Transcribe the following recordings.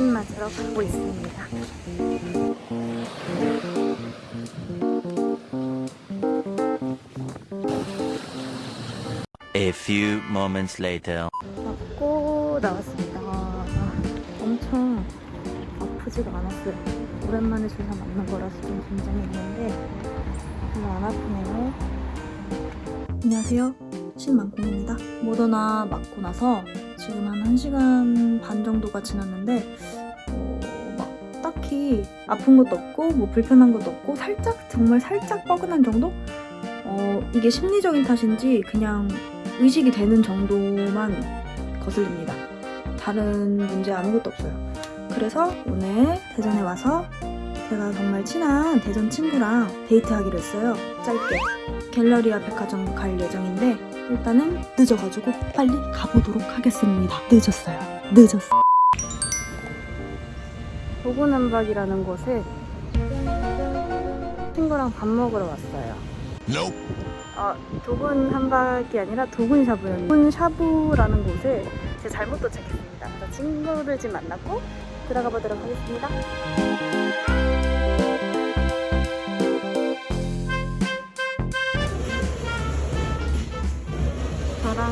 맞으러 가고 있습니다. A few moments later. 맞고 나왔습니다. 아, 엄청 아프지가 않았어요. 오랜만에 주사 맞는 거라서 좀 긴장했는데 별로 안 아프네요. 안녕하세요. 신만콩입니다. 모더나 맞고 나서 지금 한 1시간 반 정도가 지났는데 어, 막 딱히 아픈 것도 없고 뭐 불편한 것도 없고 살짝 정말 살짝 뻐근한 정도? 어, 이게 심리적인 탓인지 그냥 의식이 되는 정도만 거슬립니다. 다른 문제 아무것도 없어요. 그래서 오늘 대전에 와서 제가 정말 친한 대전 친구랑 데이트하기로 했어요. 짧게. 갤러리아 백화점 갈 예정인데 일단은 늦어가지고 빨리 가보도록 하겠습니다. 늦었어요. 늦었어. 도구남박이라는 곳에 친구랑 밥 먹으러 왔어요. 어, 도군 한박이 아니라 도군 샤브였는데 도군 샤브라는 곳에 제가 잘못 도착했습니다. 그래서 친구들 집 만났고 들어가 보도록 하겠습니다.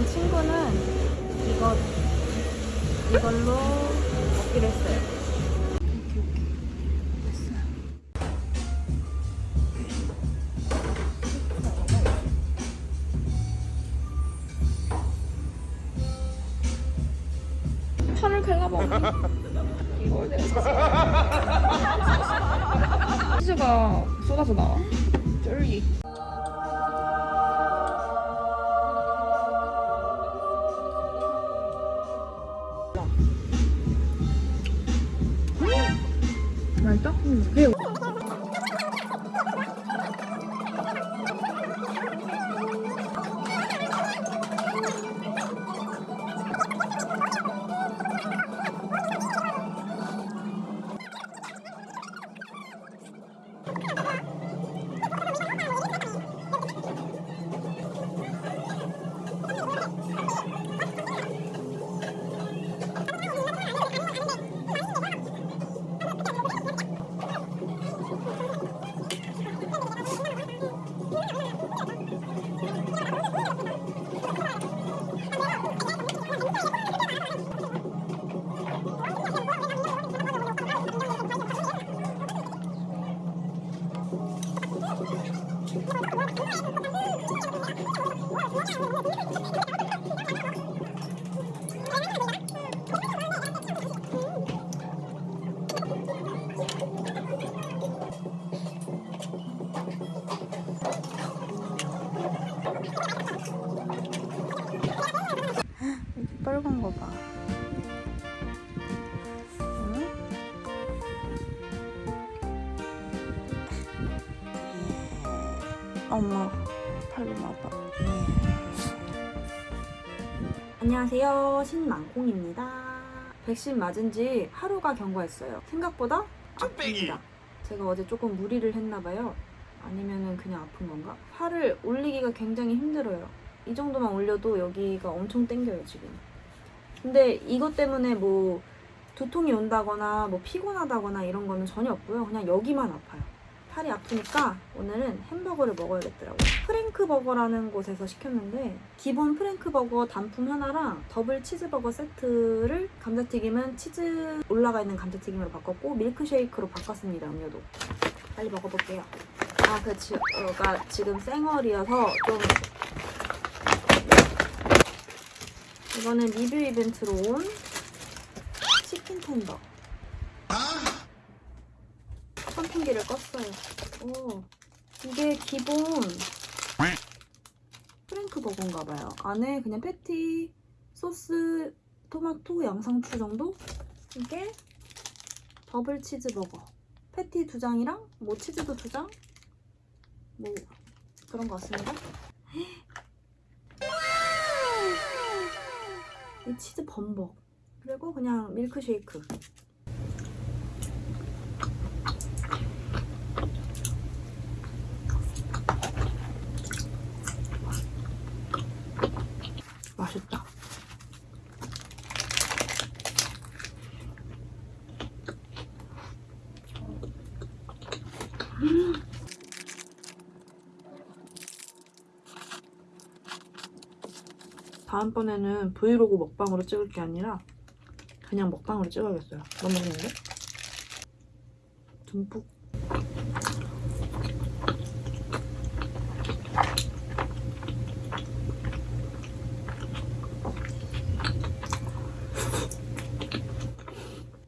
저랑 친구는 이거 이걸로 먹기로 했어요. 오케이 오케이 됐어요. 팔을 갈라봐 이거 치즈가 쏟아서 나와 쫄기 맛있다? 응 빨간 거 봐. 팔로 봐봐. 안녕하세요. 신망콩입니다. 백신 맞은 지 하루가 경과했어요. 생각보다 아픕니다. 제가 어제 조금 무리를 했나봐요. 아니면은 그냥 아픈 건가? 팔을 올리기가 굉장히 힘들어요. 이 정도만 올려도 여기가 엄청 땡겨요 지금. 근데 이것 때문에 뭐 두통이 온다거나 뭐 피곤하다거나 이런 거는 전혀 없고요. 그냥 여기만 아파요. 팔이 아프니까 오늘은 햄버거를 먹어야겠더라고요. 프랭크 버거라는 곳에서 시켰는데 기본 프랭크 버거 단품 하나랑 더블 치즈버거 세트를 감자튀김은 치즈 올라가 있는 감자튀김으로 바꿨고 밀크쉐이크로 바꿨습니다. 음료도. 빨리 먹어볼게요. 아, 그 지, 가 지금 생얼이어서 좀 이거는 리뷰 이벤트로 온 치킨 텐더. 선풍기를 껐어요. 오, 이게 기본 프랭크 버거인가봐요. 안에 그냥 패티, 소스, 토마토, 양상추 정도? 이게 더블 치즈 버거. 패티 두 장이랑 뭐 치즈도 두 장? 뭐 그런 것 같습니다. 이 치즈 범벅 그리고 그냥 밀크쉐이크 다음번에는 브이로그 먹방으로 찍을 게 아니라 그냥 먹방으로 찍어야겠어요. 너무 먹는데? 듬뿍.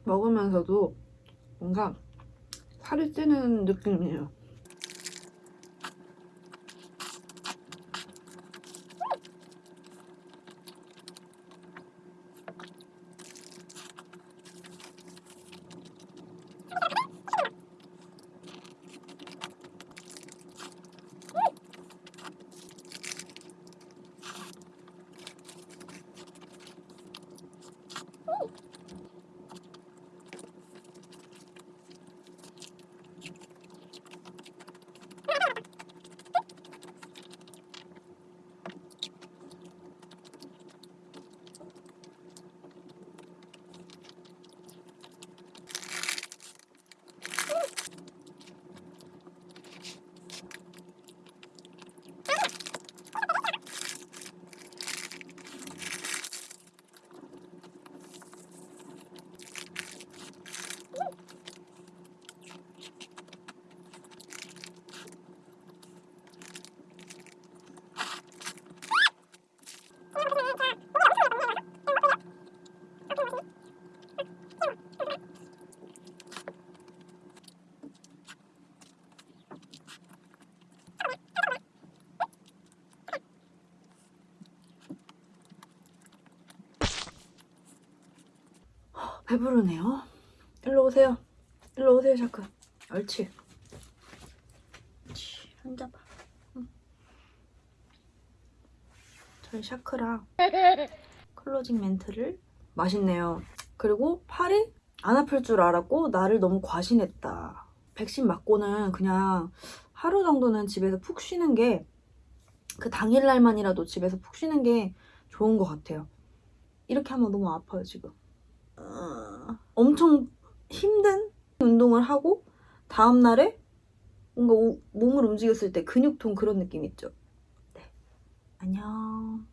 먹으면서도 뭔가 살이 찌는 느낌이에요. 배부르네요. 일로 오세요. 일로 오세요, 샤크. 옳지. 옳지. 앉아봐. 응. 저희 샤크랑 closing 멘트를 맛있네요. 그리고 팔이 안 아플 줄 알았고 나를 너무 과신했다. 백신 맞고는 그냥 하루 정도는 집에서 푹 쉬는 게 그 당일날만이라도 집에서 푹 쉬는 게 좋은 것 같아요. 이렇게 하면 너무 아파요, 지금. 어, 엄청 힘든 운동을 하고 다음날에 뭔가 오- 몸을 움직였을 때 근육통 그런 느낌 있죠? 네. 안녕.